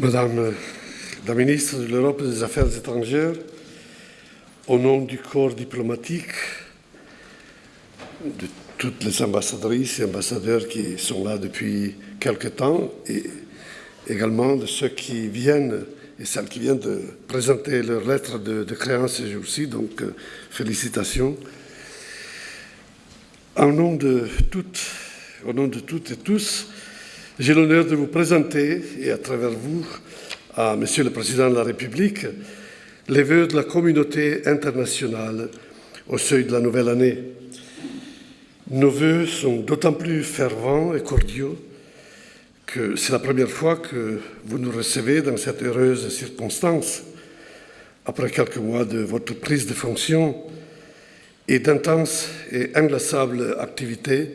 Madame la ministre de l'Europe et des Affaires étrangères, au nom du corps diplomatique, de toutes les ambassadrices et ambassadeurs qui sont là depuis quelque temps, et également de ceux qui viennent et celles qui viennent de présenter leur lettre de, créance ce jour-ci, donc euh, félicitations. Au nom de toutes, au nom de toutes et tous, j'ai l'honneur de vous présenter, et à travers vous, à Monsieur le Président de la République, les vœux de la communauté internationale au seuil de la nouvelle année. Nos vœux sont d'autant plus fervents et cordiaux que c'est la première fois que vous nous recevez dans cette heureuse circonstance, après quelques mois de votre prise de fonction et d'intenses et inglassables activités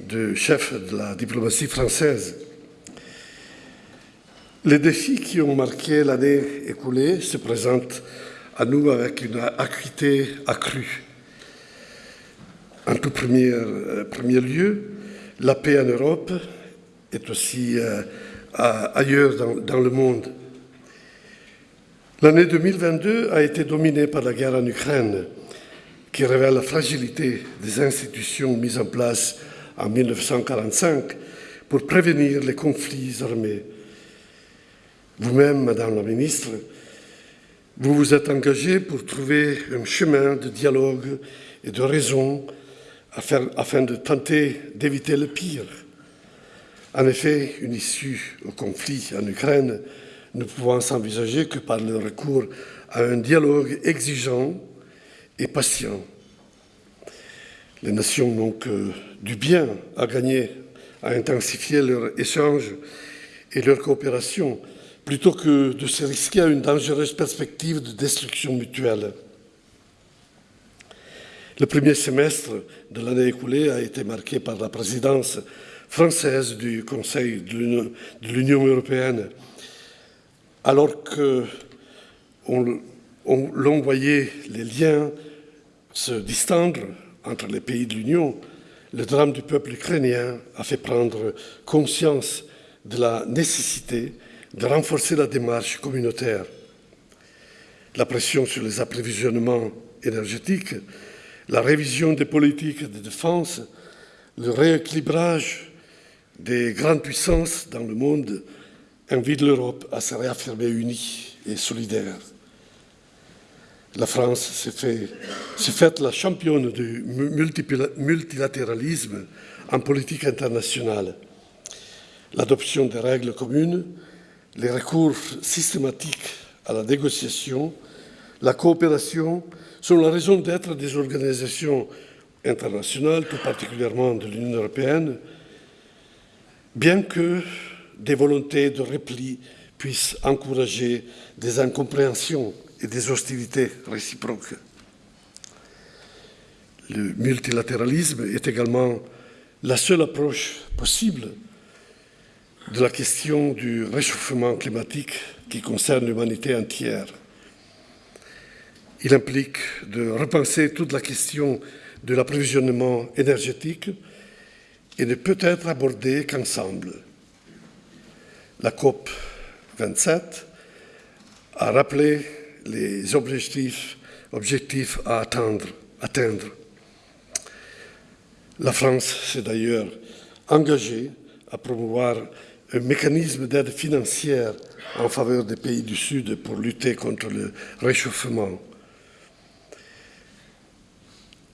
de chef de la diplomatie française. Les défis qui ont marqué l'année écoulée se présentent à nous avec une acuité accrue. En tout premier, euh, premier lieu, la paix en Europe est aussi euh, ailleurs dans le monde. L'année 2022 a été dominée par la guerre en Ukraine, qui révèle la fragilité des institutions mises en place en 1945 pour prévenir les conflits armés. Vous-même, Madame la Ministre, vous vous êtes engagée pour trouver un chemin de dialogue et de raison afin, de tenter d'éviter le pire. En effet, une issue au conflit en Ukraine ne pouvant s'envisager que par le recours à un dialogue exigeant et patient. Les nations n'ont que du bien à gagner, à intensifier leurs échanges et leur coopération, plutôt que de se risquer à une dangereuse perspective de destruction mutuelle. Le premier semestre de l'année écoulée a été marqué par la présidence française du Conseil de l'Union européenne, alors que l'on voyait les liens se distendre entre les pays de l'Union, le drame du peuple ukrainien a fait prendre conscience de la nécessité de renforcer la démarche communautaire. La pression sur les approvisionnements énergétiques, la révision des politiques de défense, le rééquilibrage des grandes puissances dans le monde invitent l'Europe à se réaffirmer unie et solidaire la France s'est fait, faite la championne du multilatéralisme en politique internationale. L'adoption des règles communes, les recours systématiques à la négociation, la coopération sont la raison d'être des organisations internationales, tout particulièrement de l'Union européenne, bien que des volontés de repli puissent encourager des incompréhensions et des hostilités réciproques. Le multilatéralisme est également la seule approche possible de la question du réchauffement climatique qui concerne l'humanité entière. Il implique de repenser toute la question de l'approvisionnement énergétique et ne peut être abordé qu'ensemble. La COP 27 a rappelé les objectifs, à atteindre, atteindre. La France s'est d'ailleurs engagée à promouvoir un mécanisme d'aide financière en faveur des pays du Sud pour lutter contre le réchauffement.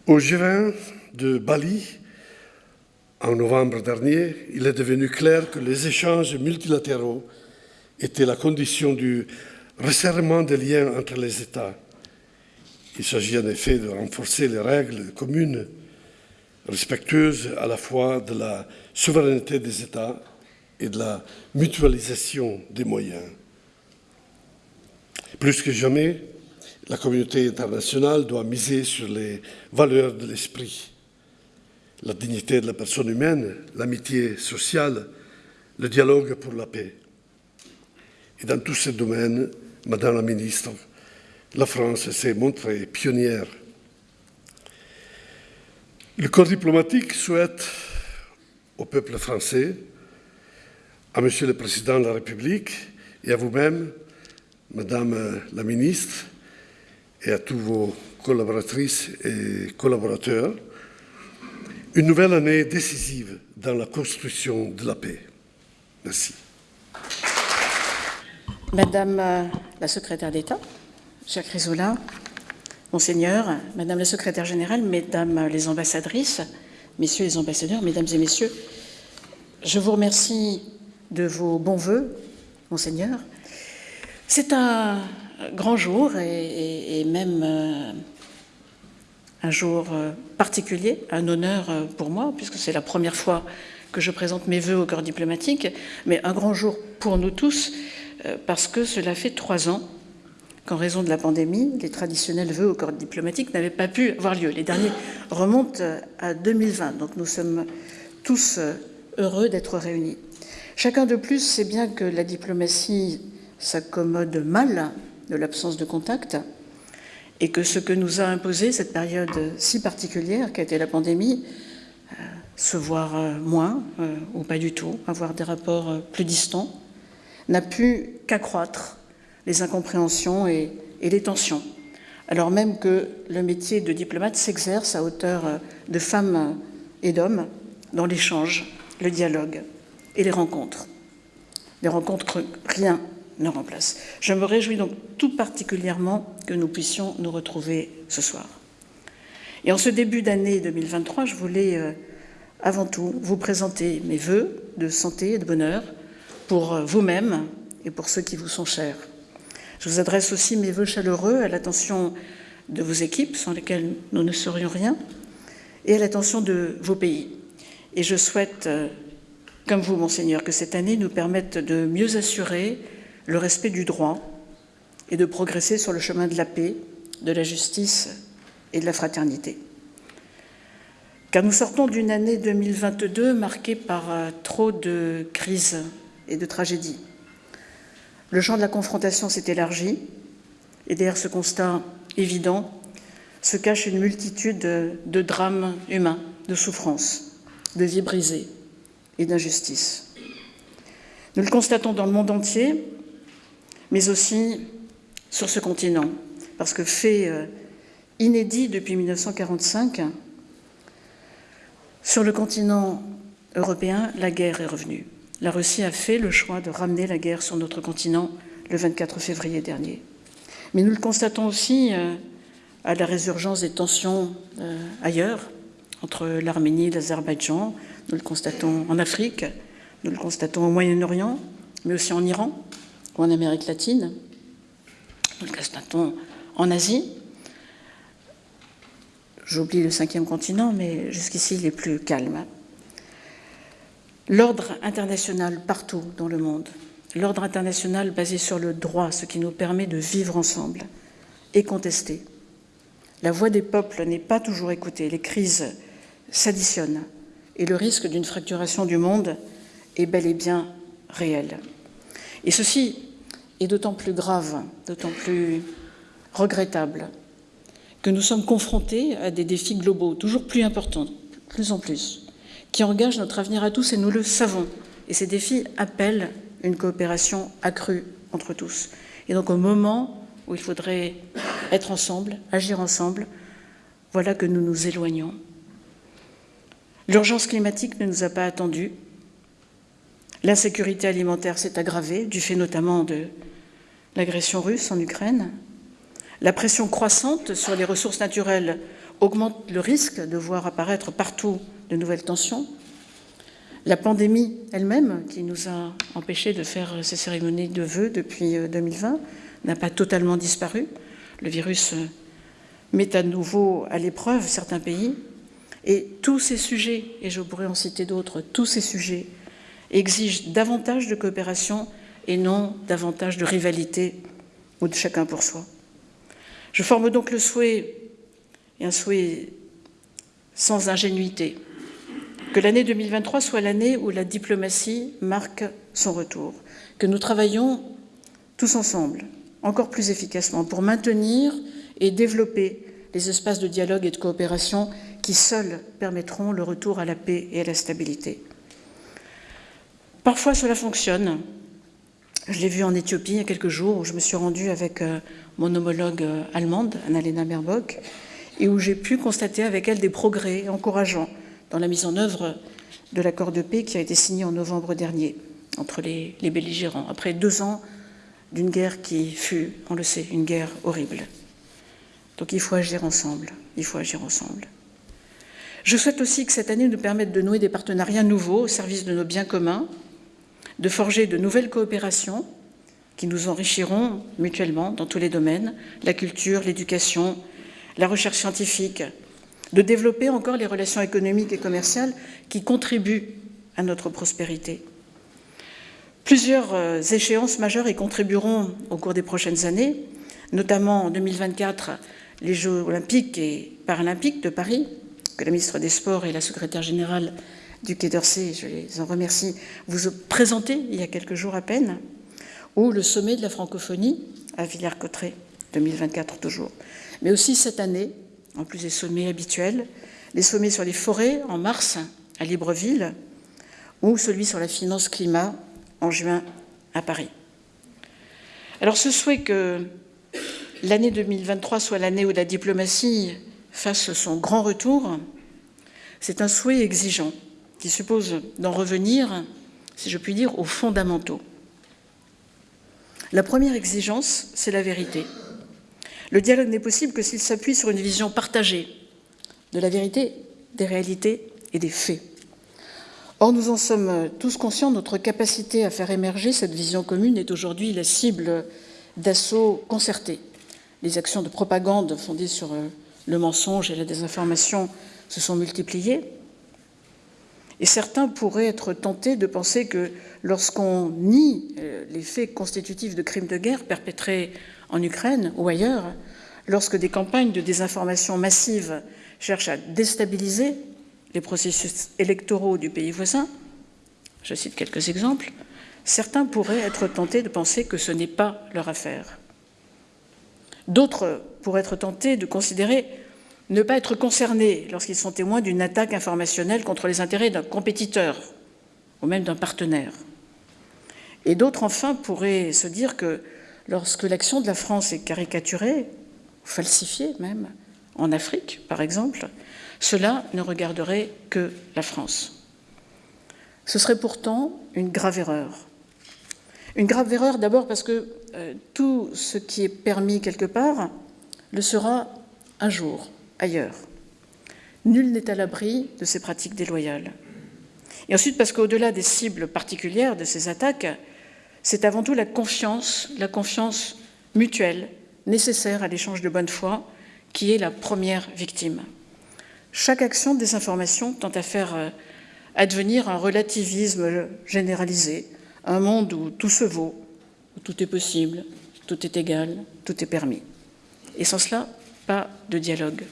Au G20 de Bali, en novembre dernier, il est devenu clair que les échanges multilatéraux étaient la condition du resserrement des liens entre les États. Il s'agit en effet de renforcer les règles communes respectueuses à la fois de la souveraineté des États et de la mutualisation des moyens. Plus que jamais, la communauté internationale doit miser sur les valeurs de l'esprit, la dignité de la personne humaine, l'amitié sociale, le dialogue pour la paix. Et dans tous ces domaines, Madame la ministre, la France s'est montrée pionnière. Le corps diplomatique souhaite au peuple français, à Monsieur le Président de la République et à vous-même, Madame la Ministre, et à tous vos collaboratrices et collaborateurs, une nouvelle année décisive dans la construction de la paix. Merci. Madame euh, la secrétaire d'État, chère Chrysola, Monseigneur, Madame la secrétaire générale, Mesdames les ambassadrices, Messieurs les ambassadeurs, Mesdames et Messieurs, je vous remercie de vos bons voeux, Monseigneur. C'est un grand jour et, même euh, un jour euh, particulier, un honneur pour moi, puisque c'est la première fois que je présente mes voeux au corps diplomatique, mais un grand jour pour nous tous, parce que cela fait trois ans qu'en raison de la pandémie, les traditionnels vœux au corps diplomatique n'avaient pas pu avoir lieu. Les derniers remontent à 2020, donc nous sommes tous heureux d'être réunis. Chacun de plus sait bien que la diplomatie s'accommode mal de l'absence de contact, et que ce que nous a imposé cette période si particulière qu'a été la pandémie, euh, se voir euh, moins euh, ou pas du tout, avoir des rapports plus distants, n'a pu qu'accroître les incompréhensions et, les tensions, alors même que le métier de diplomate s'exerce à hauteur de femmes et d'hommes dans l'échange, le dialogue et les rencontres. Les rencontres, rien ne remplace. Je me réjouis donc tout particulièrement que nous puissions nous retrouver ce soir. Et en ce début d'année 2023, je voulais euh, avant tout vous présenter mes voeux de santé et de bonheur pour vous-même et pour ceux qui vous sont chers. Je vous adresse aussi mes voeux chaleureux à l'attention de vos équipes, sans lesquelles nous ne serions rien, et à l'attention de vos pays. Et je souhaite, comme vous, Monseigneur, que cette année nous permette de mieux assurer le respect du droit et de progresser sur le chemin de la paix, de la justice et de la fraternité. Car nous sortons d'une année 2022 marquée par euh, trop de crises et de tragédies. Le champ de la confrontation s'est élargi et derrière ce constat évident se cache une multitude de drames humains, de souffrances, de vies brisées et d'injustices. Nous le constatons dans le monde entier mais aussi sur ce continent, parce que fait euh, inédit depuis 1945, sur le continent européen, la guerre est revenue. La Russie a fait le choix de ramener la guerre sur notre continent le 24 février dernier. Mais nous le constatons aussi euh, à la résurgence des tensions euh, ailleurs, entre l'Arménie et l'Azerbaïdjan. Nous le constatons en Afrique, nous le constatons au Moyen-Orient, mais aussi en Iran, ou en Amérique latine, nous le constatons en Asie. J'oublie le cinquième continent, mais jusqu'ici, il est plus calme. L'ordre international partout dans le monde, l'ordre international basé sur le droit, ce qui nous permet de vivre ensemble, est contesté. La voix des peuples n'est pas toujours écoutée, les crises s'additionnent et le risque d'une fracturation du monde est bel et bien réel. Et ceci est d'autant plus grave, d'autant plus regrettable que nous sommes confrontés à des défis globaux toujours plus importants, plus en plus, qui engagent notre avenir à tous et nous le savons. Et ces défis appellent une coopération accrue entre tous. Et donc au moment où il faudrait être ensemble, agir ensemble, voilà que nous nous éloignons. L'urgence climatique ne nous a pas attendus, L'insécurité alimentaire s'est aggravée, du fait notamment de l'agression russe en Ukraine. La pression croissante sur les ressources naturelles augmente le risque de voir apparaître partout de nouvelles tensions. La pandémie elle-même, qui nous a empêchés de faire ces cérémonies de vœux depuis 2020, euh, n'a pas totalement disparu. Le virus euh, met à nouveau à l'épreuve certains pays. Et tous ces sujets, et je pourrais en citer d'autres, tous ces sujets exige davantage de coopération et non davantage de rivalité ou de chacun pour soi. Je forme donc le souhait, et un souhait sans ingénuité, que l'année 2023 soit l'année où la diplomatie marque son retour, que nous travaillons tous ensemble, encore plus efficacement, pour maintenir et développer les espaces de dialogue et de coopération qui seuls permettront le retour à la paix et à la stabilité. Parfois cela fonctionne, Je l'ai vue en Éthiopie il y a quelques jours, où je me suis rendue avec euh, mon homologue euh, allemande, Annalena Baerbock, et où j'ai pu constater avec elle des progrès encourageants dans la mise en œuvre de l'accord de paix qui a été signé en novembre dernier entre les, belligérants, après deux ans d'une guerre qui fut, on le sait, une guerre horrible. Donc il faut agir ensemble, il faut agir ensemble. Je souhaite aussi que cette année nous permette de nouer des partenariats nouveaux au service de nos biens communs, de forger de nouvelles coopérations qui nous enrichiront mutuellement dans tous les domaines, la culture, l'éducation, la recherche scientifique, de développer encore les relations économiques et commerciales qui contribuent à notre prospérité. Plusieurs euh, échéances majeures y contribueront au cours des prochaines années, notamment en 2024 les Jeux olympiques et paralympiques de Paris, que la ministre des Sports et la secrétaire générale du Quai d'Orsay, je les en remercie, vous ont présenté il y a quelques jours à peine, ou le sommet de la francophonie à Villers-Cotterêts, 2024 toujours. Mais aussi cette année, en plus des sommets habituels, les sommets sur les forêts en mars à Libreville, ou celui sur la finance climat en juin à Paris. Alors ce souhait que l'année 2023 soit l'année où la diplomatie fasse son grand retour, c'est un souhait exigeant qui suppose d'en revenir, si je puis dire, aux fondamentaux. La première exigence, c'est la vérité. Le dialogue n'est possible que s'il s'appuie sur une vision partagée de la vérité, des réalités et des faits. Or, nous en sommes tous conscients, notre capacité à faire émerger cette vision commune est aujourd'hui la cible d'assauts concertés. Les actions de propagande fondées sur euh, le mensonge et la désinformation se sont multipliées. Et certains pourraient être tentés de penser que lorsqu'on nie euh, les faits constitutifs de crimes de guerre perpétrés en Ukraine ou ailleurs, lorsque des campagnes de désinformation massive cherchent à déstabiliser les processus électoraux du pays voisin, je cite quelques exemples, certains pourraient être tentés de penser que ce n'est pas leur affaire. D'autres pourraient être tentés de considérer ne pas être concernés lorsqu'ils sont témoins d'une attaque informationnelle contre les intérêts d'un compétiteur ou même d'un partenaire. Et d'autres, enfin, pourraient se dire que lorsque l'action de la France est caricaturée, falsifiée même, en Afrique, par exemple, cela ne regarderait que la France. Ce serait pourtant une grave erreur. Une grave erreur d'abord parce que euh, tout ce qui est permis quelque part le sera un jour ailleurs. Nul n'est à l'abri de ces pratiques déloyales. Et ensuite parce qu'au-delà des cibles particulières de ces attaques, c'est avant tout la confiance, la confiance mutuelle nécessaire à l'échange de bonne foi qui est la première victime. Chaque action de désinformation tend à faire euh, advenir un relativisme généralisé, un monde où tout se vaut, où tout est possible, tout est égal, tout est permis. Et sans cela, pas de dialogue,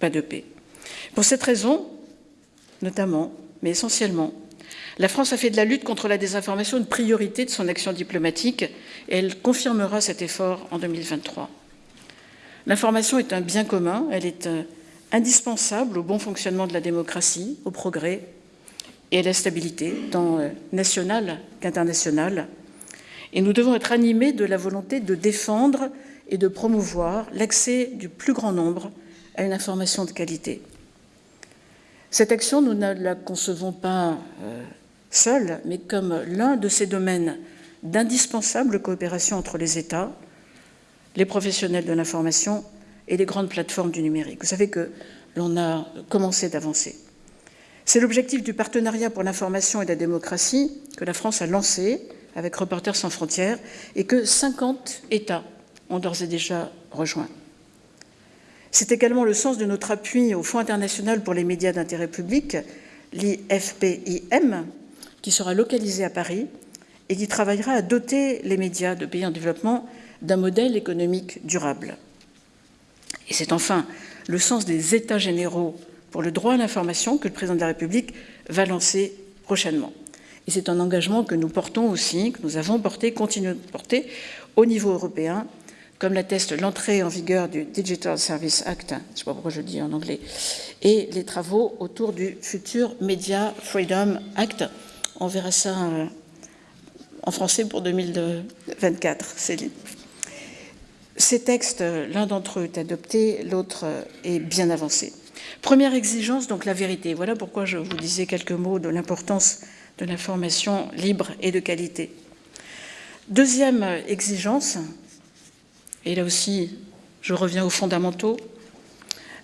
pas de paix. Pour cette raison, notamment, mais essentiellement, la France a fait de la lutte contre la désinformation une priorité de son action diplomatique et elle confirmera cet effort en 2023. L'information est un bien commun, elle est euh, indispensable au bon fonctionnement de la démocratie, au progrès et à la stabilité, tant euh, nationale qu'internationale. Et nous devons être animés de la volonté de défendre et de promouvoir l'accès du plus grand nombre à une information de qualité. Cette action, nous ne la concevons pas seule, mais comme l'un de ces domaines d'indispensable coopération entre les États, les professionnels de l'information et les grandes plateformes du numérique. Vous savez que l'on a commencé d'avancer. C'est l'objectif du partenariat pour l'information et la démocratie que la France a lancé avec Reporters sans frontières et que 50 États ont d'ores et déjà rejoint. C'est également le sens de notre appui au Fonds international pour les médias d'intérêt public, l'IFPIM, qui sera localisé à Paris et qui travaillera à doter les médias de pays en développement d'un modèle économique durable. Et c'est enfin le sens des États généraux pour le droit à l'information que le président de la République va lancer prochainement. Et c'est un engagement que nous portons aussi, que nous avons porté, continuons de porter au niveau européen comme l'atteste l'entrée en vigueur du Digital Service Act, je ne sais pas pourquoi je le dis en anglais, et les travaux autour du futur Media Freedom Act. On verra ça en français pour 2024. Ces textes, l'un d'entre eux est adopté, l'autre est bien avancé. Première exigence, donc la vérité. Voilà pourquoi je vous disais quelques mots de l'importance de l'information libre et de qualité. Deuxième exigence, et là aussi je reviens aux fondamentaux,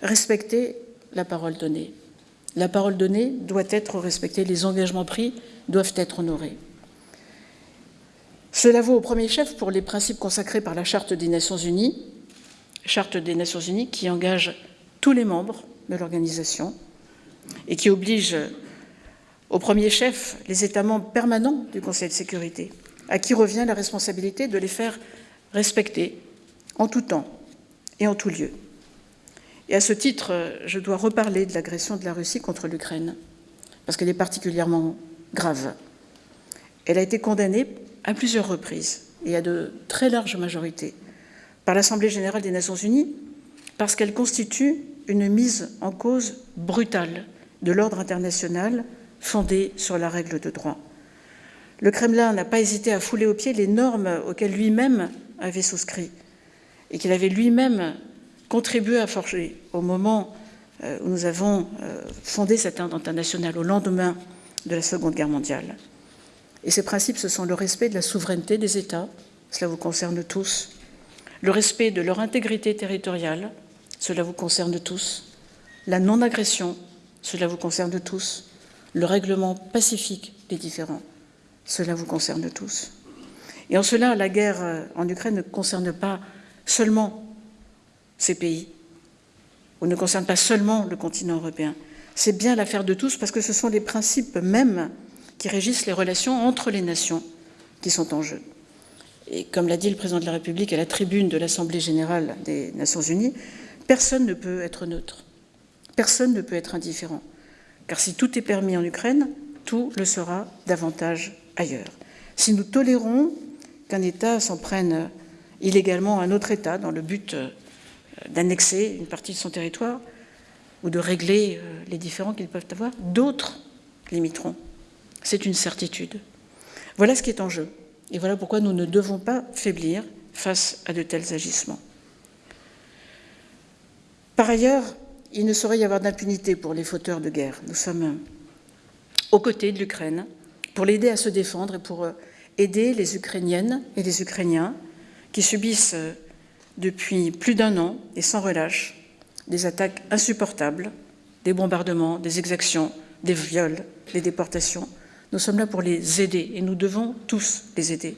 respecter la parole donnée. La parole donnée doit être respectée, les engagements pris doivent être honorés. Cela vaut au premier chef pour les principes consacrés par la Charte des Nations Unies, Charte des Nations Unies qui engage tous les membres de l'organisation et qui oblige au premier chef les États membres permanents du Conseil de sécurité, à qui revient la responsabilité de les faire respecter en tout temps et en tout lieu. Et à ce titre, je dois reparler de l'agression de la Russie contre l'Ukraine, parce qu'elle est particulièrement grave. Elle a été condamnée à plusieurs reprises, et à de très larges majorités, par l'Assemblée générale des Nations unies, parce qu'elle constitue une mise en cause brutale de l'ordre international fondé sur la règle de droit. Le Kremlin n'a pas hésité à fouler aux pieds les normes auxquelles lui-même avait souscrit et qu'il avait lui-même contribué à forger au moment euh, où nous avons euh, fondé cet ordre international, au lendemain de la Seconde Guerre mondiale. Et ces principes, ce sont le respect de la souveraineté des États, cela vous concerne tous, le respect de leur intégrité territoriale, cela vous concerne tous, la non-agression, cela vous concerne tous, le règlement pacifique des différends, cela vous concerne tous. Et en cela, la guerre euh, en Ukraine ne concerne pas seulement ces pays, ou ne concerne pas seulement le continent européen. C'est bien l'affaire de tous parce que ce sont les principes mêmes qui régissent les relations entre les nations qui sont en jeu. Et comme l'a dit le président de la République à la tribune de l'Assemblée générale des Nations unies, personne ne peut être neutre, personne ne peut être indifférent, car si tout est permis en Ukraine, tout le sera davantage ailleurs. Si nous tolérons qu'un État s'en prenne illégalement à un autre État dans le but euh, d'annexer une partie de son territoire ou de régler euh, les différends qu'ils peuvent avoir, d'autres limiteront. C'est une certitude. Voilà ce qui est en jeu. Et voilà pourquoi nous ne devons pas faiblir face à de tels agissements. Par ailleurs, il ne saurait y avoir d'impunité pour les fauteurs de guerre. Nous sommes aux côtés de l'Ukraine pour l'aider à se défendre et pour aider les Ukrainiennes et les Ukrainiens qui subissent depuis plus d'un an et sans relâche des attaques insupportables, des bombardements, des exactions, des viols, des déportations, nous sommes là pour les aider et nous devons tous les aider.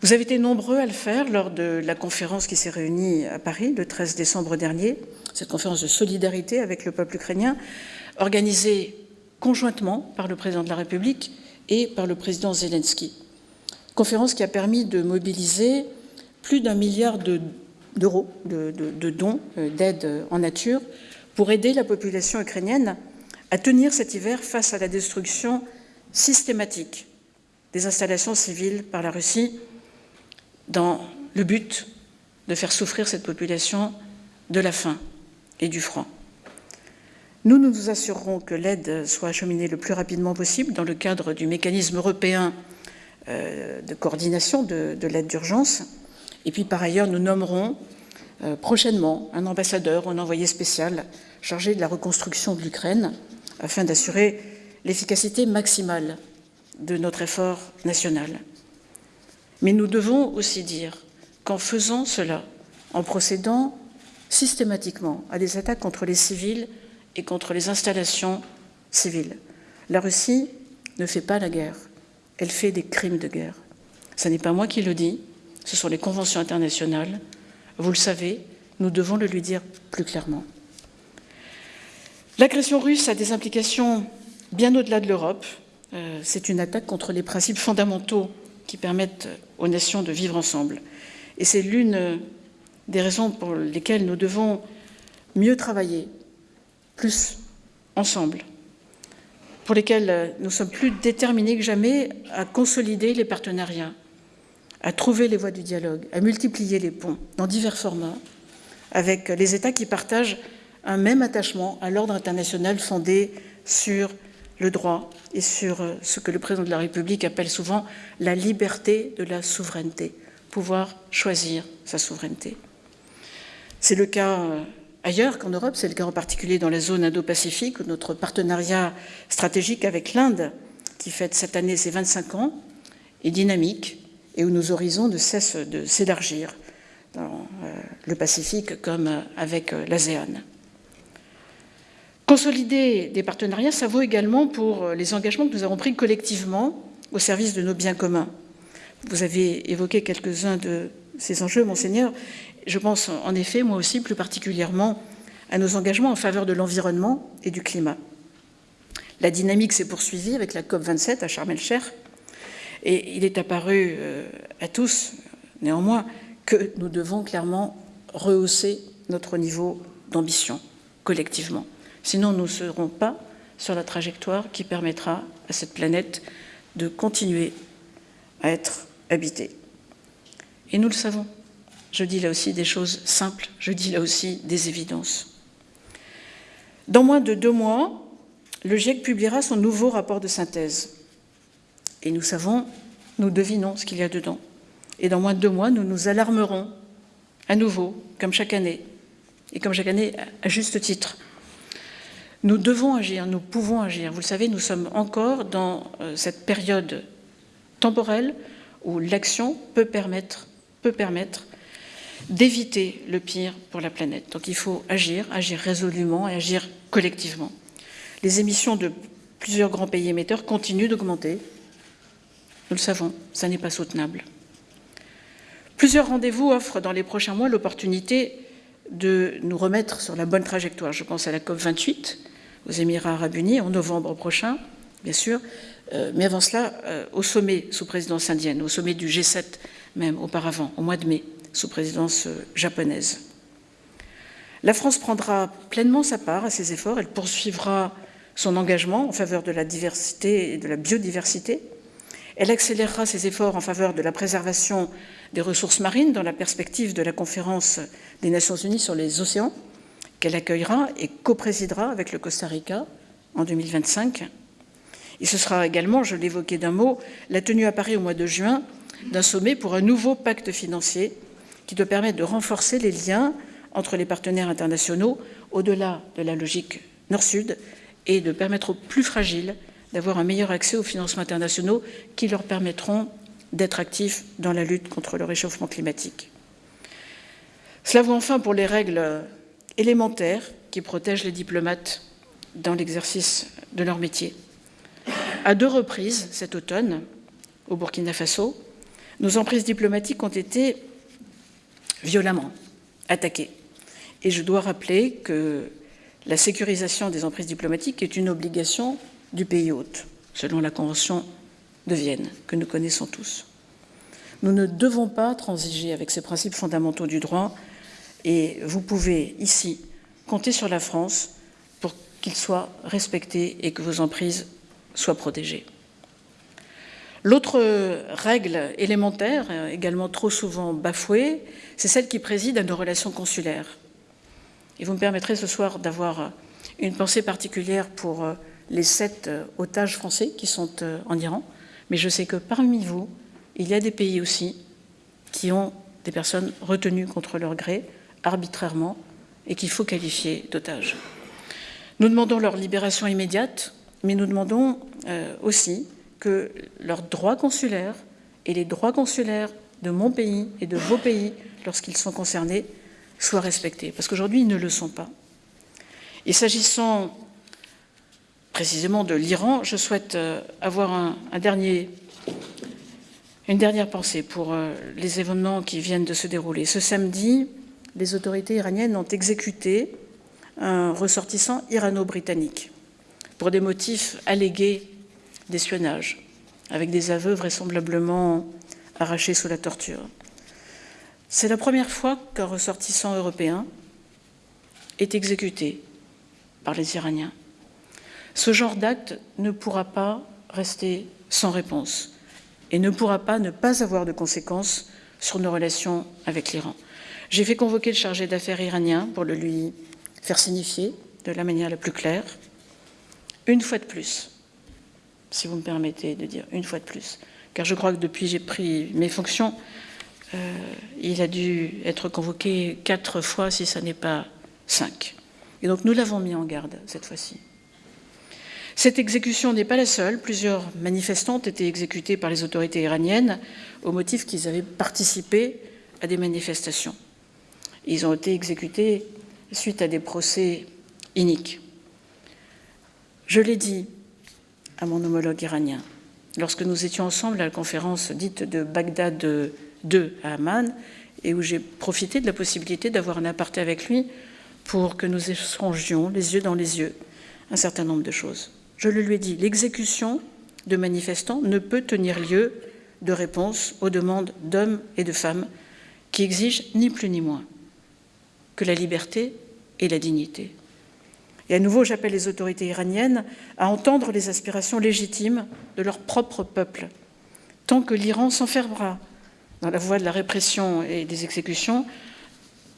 Vous avez été nombreux à le faire lors de la conférence qui s'est réunie à Paris le 13 décembre dernier, cette conférence de solidarité avec le peuple ukrainien, organisée conjointement par le président de la République et par le président Zelensky. Conférence qui a permis de mobiliser plus d'un milliard d'euros de, dons, euh, d'aide en nature, pour aider la population ukrainienne à tenir cet hiver face à la destruction systématique des installations civiles par la Russie dans le but de faire souffrir cette population de la faim et du froid. Nous, nous nous assurerons que l'aide soit acheminée le plus rapidement possible dans le cadre du mécanisme européen euh, de coordination de, l'aide d'urgence. Et puis, par ailleurs, nous nommerons euh, prochainement un ambassadeur, un envoyé spécial chargé de la reconstruction de l'Ukraine afin d'assurer l'efficacité maximale de notre effort national. Mais nous devons aussi dire qu'en faisant cela, en procédant systématiquement à des attaques contre les civils et contre les installations civiles, la Russie ne fait pas la guerre, elle fait des crimes de guerre. Ce n'est pas moi qui le dis, ce sont les conventions internationales. Vous le savez, nous devons le lui dire plus clairement. L'agression russe a des implications bien au-delà de l'Europe. Euh, c'est une attaque contre les principes fondamentaux qui permettent aux nations de vivre ensemble. Et c'est l'une des raisons pour lesquelles nous devons mieux travailler, plus ensemble, pour lesquelles nous sommes plus déterminés que jamais à consolider les partenariats, à trouver les voies du dialogue, à multiplier les ponts dans divers formats avec les États qui partagent un même attachement à l'ordre international fondé sur le droit et sur euh, ce que le président de la République appelle souvent la liberté de la souveraineté, pouvoir choisir sa souveraineté. C'est le cas euh, ailleurs qu'en Europe, c'est le cas en particulier dans la zone Indo-Pacifique, où notre partenariat stratégique avec l'Inde, qui fête cette année ses 25 ans, est dynamique et où nos horizons ne cessent de s'élargir dans euh, le Pacifique comme avec l'ASEAN. Consolider des partenariats, ça vaut également pour les engagements que nous avons pris collectivement au service de nos biens communs. Vous avez évoqué quelques-uns de ces enjeux, monseigneur. Je pense en effet, moi aussi, plus particulièrement à nos engagements en faveur de l'environnement et du climat. La dynamique s'est poursuivie avec la COP27 à Sharm el-Sheikh et il est apparu euh, à tous, néanmoins, que nous devons clairement rehausser notre niveau d'ambition collectivement. Sinon, nous ne serons pas sur la trajectoire qui permettra à cette planète de continuer à être habitée. Et nous le savons. Je dis là aussi des choses simples, je dis là aussi des évidences. Dans moins de deux mois, le GIEC publiera son nouveau rapport de synthèse. Et nous savons, nous devinons ce qu'il y a dedans. Et dans moins de deux mois, nous nous alarmerons à nouveau, comme chaque année, et comme chaque année à juste titre, nous devons agir, nous pouvons agir. Vous le savez, nous sommes encore dans euh, cette période temporelle où l'action peut permettre, peut permettre d'éviter le pire pour la planète. Donc il faut agir, agir résolument et agir collectivement. Les émissions de plusieurs grands pays émetteurs continuent d'augmenter. Nous le savons, ça n'est pas soutenable. Plusieurs rendez-vous offrent dans les prochains mois l'opportunité de nous remettre sur la bonne trajectoire. Je pense à la COP 28, aux Émirats arabes unis en novembre prochain, bien sûr, euh, mais avant cela, euh, au sommet sous présidence indienne, au sommet du G7 même auparavant, au mois de mai, sous présidence euh, japonaise. La France prendra pleinement sa part à ces efforts, elle poursuivra son engagement en faveur de la diversité et de la biodiversité, elle accélérera ses efforts en faveur de la préservation des ressources marines dans la perspective de la conférence des Nations Unies sur les océans, qu'elle accueillera et coprésidera avec le Costa Rica en 2025. Et ce sera également, je l'évoquais d'un mot, la tenue à Paris au mois de juin d'un sommet pour un nouveau pacte financier qui doit permettre de renforcer les liens entre les partenaires internationaux au-delà de la logique nord-sud et de permettre aux plus fragiles d'avoir un meilleur accès aux financements internationaux qui leur permettront d'être actifs dans la lutte contre le réchauffement climatique. Cela vaut enfin pour les règles élémentaires qui protègent les diplomates dans l'exercice de leur métier. À deux reprises cet automne, au Burkina Faso, nos emprises diplomatiques ont été violemment attaquées. Et je dois rappeler que la sécurisation des emprises diplomatiques est une obligation du pays hôte, selon la Convention de Vienne, que nous connaissons tous. Nous ne devons pas transiger avec ces principes fondamentaux du droit et vous pouvez ici compter sur la France pour qu'il soit respecté et que vos emprises soient protégées. L'autre règle élémentaire, également trop souvent bafouée, c'est celle qui préside à nos relations consulaires. Et vous me permettrez ce soir d'avoir une pensée particulière pour les sept otages français qui sont euh, en Iran, mais je sais que parmi vous, il y a des pays aussi qui ont des personnes retenues contre leur gré, arbitrairement et qu'il faut qualifier d'otages. Nous demandons leur libération immédiate, mais nous demandons euh, aussi que leurs droits consulaires et les droits consulaires de mon pays et de vos pays, lorsqu'ils sont concernés, soient respectés, parce qu'aujourd'hui, ils ne le sont pas. Et s'agissant précisément de l'Iran, je souhaite euh, avoir une dernière pensée pour euh, les événements qui viennent de se dérouler. Ce samedi, les autorités iraniennes ont exécuté un ressortissant irano-britannique pour des motifs allégués d'espionnage, avec des aveux vraisemblablement arrachés sous la torture. C'est la première fois qu'un ressortissant européen est exécuté par les Iraniens. Ce genre d'acte ne pourra pas rester sans réponse et ne pourra pas ne pas avoir de conséquences sur nos relations avec l'Iran. J'ai fait convoquer le chargé d'affaires iranien pour le lui faire signifier de la manière la plus claire. Une fois de plus, si vous me permettez de dire une fois de plus, car je crois que depuis j'ai pris mes fonctions, euh, il a dû être convoqué quatre fois, si ce n'est pas cinq. Et donc nous l'avons mis en garde cette fois-ci. Cette exécution n'est pas la seule. Plusieurs manifestants ont été exécutés par les autorités iraniennes au motif qu'ils avaient participé à des manifestations. Ils ont été exécutés suite à des procès iniques. Je l'ai dit à mon homologue iranien lorsque nous étions ensemble à la conférence dite de Bagdad 2 à Amman et où j'ai profité de la possibilité d'avoir un aparté avec lui pour que nous échangions les yeux dans les yeux un certain nombre de choses. Je le lui ai dit, l'exécution de manifestants ne peut tenir lieu de réponse aux demandes d'hommes et de femmes qui exigent ni plus ni moins que la liberté et la dignité. Et à nouveau, j'appelle les autorités iraniennes à entendre les aspirations légitimes de leur propre peuple. Tant que l'Iran s'enfermera dans la voie de la répression et des exécutions,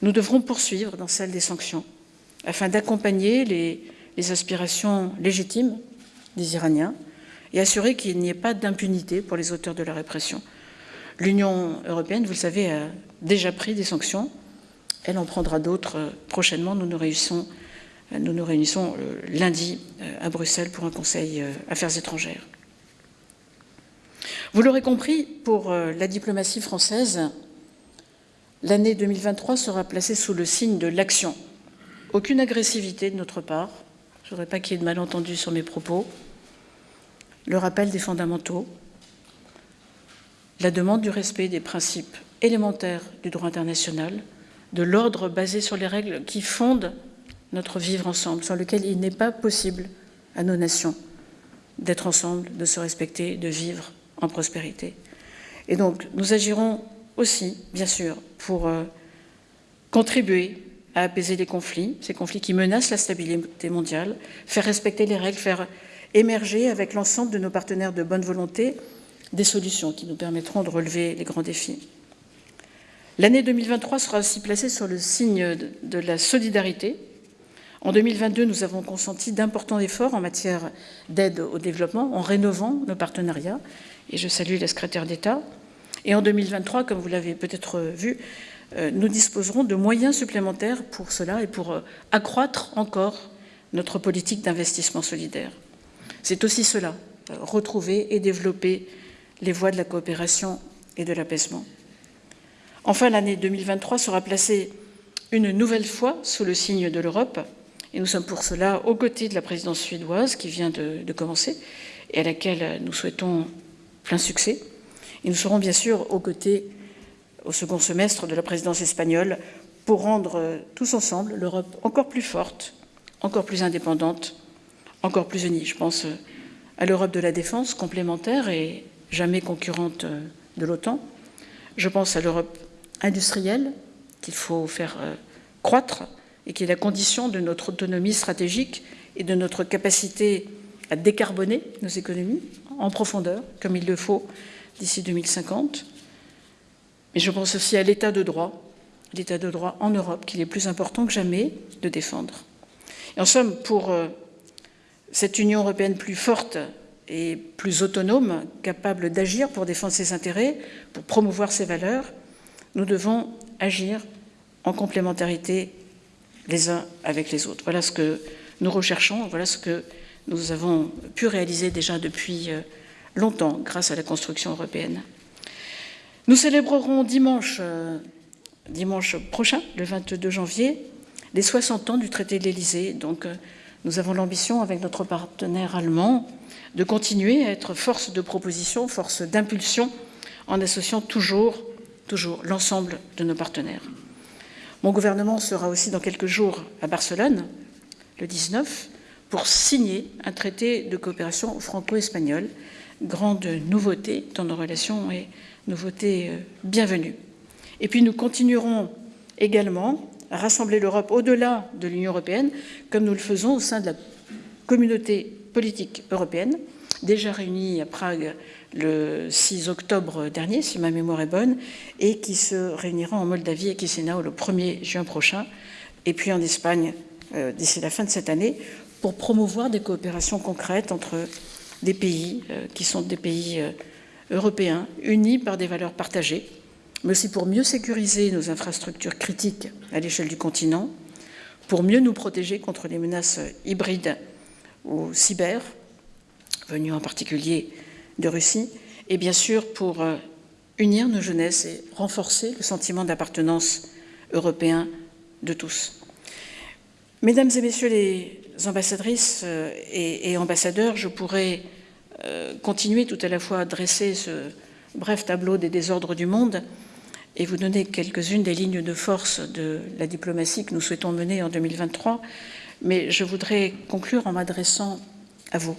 nous devrons poursuivre dans celle des sanctions, afin d'accompagner les, les, aspirations légitimes des Iraniens et assurer qu'il n'y ait pas d'impunité pour les auteurs de la répression. L'Union européenne, vous le savez, a déjà pris des sanctions. Elle en prendra d'autres prochainement. Nous nous réunissons, réunissons euh, lundi euh, à Bruxelles pour un Conseil euh, Affaires étrangères. Vous l'aurez compris, pour la diplomatie française, l'année 2023 sera placée sous le signe de l'action. Aucune agressivité de notre part. Je ne voudrais pas qu'il y ait de malentendus sur mes propos. Le rappel des fondamentaux, la demande du respect des principes élémentaires du droit international, de l'ordre basé sur les règles qui fondent notre vivre ensemble, sans lequel il n'est pas possible à nos nations d'être ensemble, de se respecter, de vivre en prospérité. Et donc, nous agirons aussi, bien sûr, pour euh, contribuer à apaiser les conflits, ces conflits qui menacent la stabilité mondiale, faire respecter les règles, faire émerger avec l'ensemble de nos partenaires de bonne volonté des solutions qui nous permettront de relever les grands défis. L'année 2023 sera aussi placée sur le signe de la solidarité. En 2022, nous avons consenti d'importants efforts en matière d'aide au développement en rénovant nos partenariats, et je salue la secrétaire d'État. Et en 2023, comme vous l'avez peut-être vu, nous disposerons de moyens supplémentaires pour cela et pour euh, accroître encore notre politique d'investissement solidaire. C'est aussi cela, euh, retrouver et développer les voies de la coopération et de l'apaisement. Enfin, l'année 2023 sera placée une nouvelle fois sous le signe de l'Europe, et nous sommes pour cela aux côtés de la présidence suédoise qui vient de commencer et à laquelle nous souhaitons plein succès. Et nous serons bien sûr aux côtés au second semestre de la présidence espagnole pour rendre tous ensemble l'Europe encore plus forte, encore plus indépendante, encore plus unie. Je pense à l'Europe de la défense complémentaire et jamais concurrente de l'OTAN. Je pense à l'Europe industrielle qu'il faut faire euh, croître et qui est la condition de notre autonomie stratégique et de notre capacité à décarboner nos économies en profondeur, comme il le faut d'ici 2050. Mais je pense aussi à l'état de droit, l'état de droit en Europe, qu'il est plus important que jamais de défendre. En somme, pour euh, cette Union européenne plus forte et plus autonome, capable d'agir pour défendre ses intérêts, pour promouvoir ses valeurs, nous devons agir en complémentarité les uns avec les autres. Voilà ce que nous recherchons, voilà ce que nous avons pu réaliser déjà depuis euh, longtemps grâce à la construction européenne. Nous célébrerons dimanche, euh, prochain, le 22 janvier, les 60 ans du traité de l'Élysée. Donc, euh, nous avons l'ambition, avec notre partenaire allemand, de continuer à être force de proposition, force d'impulsion, en associant toujours, toujours l'ensemble de nos partenaires. Mon gouvernement sera aussi dans quelques jours à Barcelone, le 19, pour signer un traité de coopération franco-espagnole. Grande nouveauté dans nos relations et nouveauté euh, bienvenue. Et puis nous continuerons également à rassembler l'Europe au-delà de l'Union européenne, comme nous le faisons au sein de la communauté politique européenne, déjà réunie à Prague le 6 octobre dernier, si ma mémoire est bonne, et qui se réunira en Moldavie et Chisinau le 1er juin prochain, et puis en Espagne euh, d'ici la fin de cette année, pour promouvoir des coopérations concrètes entre des pays qui sont des pays européens, unis par des valeurs partagées, mais aussi pour mieux sécuriser nos infrastructures critiques à l'échelle du continent, pour mieux nous protéger contre les menaces hybrides ou cyber, venues en particulier de Russie, et bien sûr pour euh, unir nos jeunesses et renforcer le sentiment d'appartenance européen de tous. Mesdames et Messieurs les ambassadrices euh, et, ambassadeurs, je pourrais euh, continuer tout à la fois à dresser ce bref tableau des désordres du monde et vous donner quelques-unes des lignes de force de la diplomatie que nous souhaitons mener en 2023, mais je voudrais conclure en m'adressant à vous.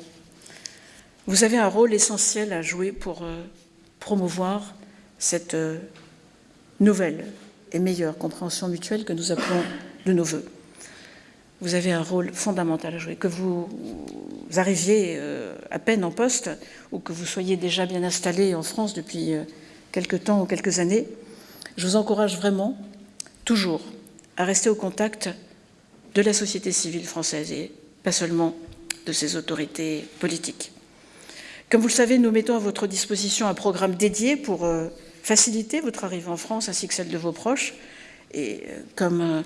Vous avez un rôle essentiel à jouer pour euh, promouvoir cette nouvelle et meilleure compréhension mutuelle que nous appelons de nos voeux. Vous avez un rôle fondamental à jouer. Que vous arriviez euh, à peine en poste ou que vous soyez déjà bien installé en France depuis quelques temps ou quelques années, je vous encourage vraiment, toujours, à rester au contact de la société civile française et pas seulement de ses autorités politiques. Comme vous le savez, nous mettons à votre disposition un programme dédié pour euh, faciliter votre arrivée en France ainsi que celle de vos proches. Et euh, comme euh,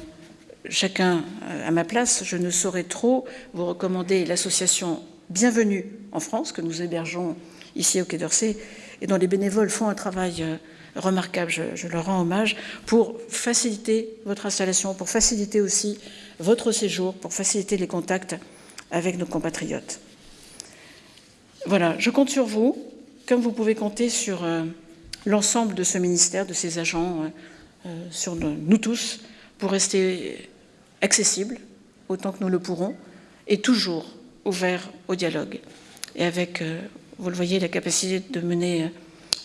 chacun à ma place, je ne saurais trop vous recommander l'association Bienvenue en France que nous hébergeons ici au Quai d'Orsay et dont les bénévoles font un travail remarquable, je, leur rends hommage, pour faciliter votre installation, pour faciliter aussi votre séjour, pour faciliter les contacts avec nos compatriotes. Voilà, je compte sur vous, comme vous pouvez compter sur euh, l'ensemble de ce ministère, de ses agents, euh, euh, sur nous tous, pour rester accessibles autant que nous le pourrons, et toujours ouverts au dialogue. Et avec, vous le voyez, la capacité de mener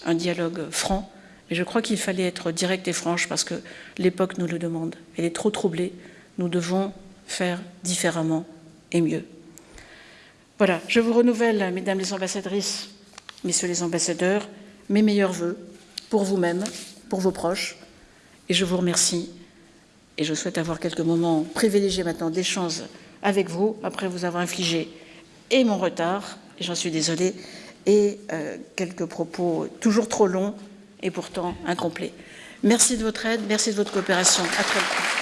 un dialogue franc mais je crois qu'il fallait être direct et franche parce que l'époque nous le demande. Elle est trop troublée. Nous devons faire différemment et mieux. Voilà, je vous renouvelle, mesdames les ambassadrices, messieurs les ambassadeurs, mes meilleurs voeux pour vous-même, pour vos proches, et je vous remercie. Et je souhaite avoir quelques moments privilégiés maintenant d'échange avec vous, après vous avoir infligé et mon retard, et j'en suis désolée, et euh, quelques propos toujours trop longs et pourtant incomplet. Merci de votre aide, merci de votre coopération. Très bientôt.